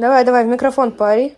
давай давай в микрофон пари.